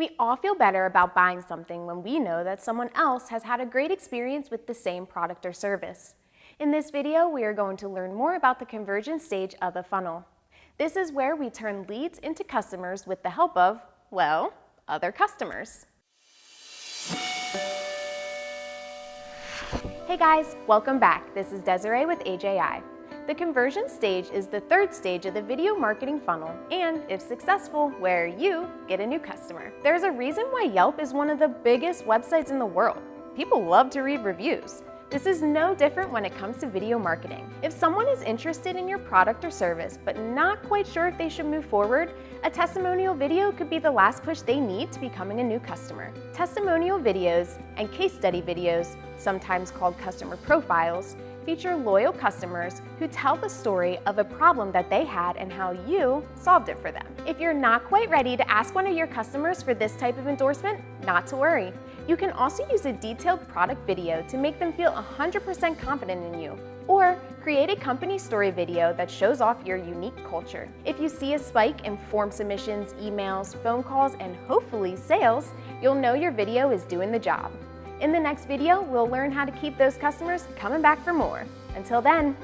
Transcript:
We all feel better about buying something when we know that someone else has had a great experience with the same product or service. In this video, we are going to learn more about the conversion stage of the funnel. This is where we turn leads into customers with the help of, well, other customers. Hey guys, welcome back. This is Desiree with AJI. The conversion stage is the third stage of the video marketing funnel and, if successful, where you get a new customer. There's a reason why Yelp is one of the biggest websites in the world. People love to read reviews. This is no different when it comes to video marketing. If someone is interested in your product or service but not quite sure if they should move forward, a testimonial video could be the last push they need to becoming a new customer. Testimonial videos and case study videos, sometimes called customer profiles, feature loyal customers who tell the story of a problem that they had and how you solved it for them. If you're not quite ready to ask one of your customers for this type of endorsement, not to worry. You can also use a detailed product video to make them feel 100% confident in you, or create a company story video that shows off your unique culture. If you see a spike in form submissions, emails, phone calls, and hopefully sales, you'll know your video is doing the job. In the next video, we'll learn how to keep those customers coming back for more. Until then,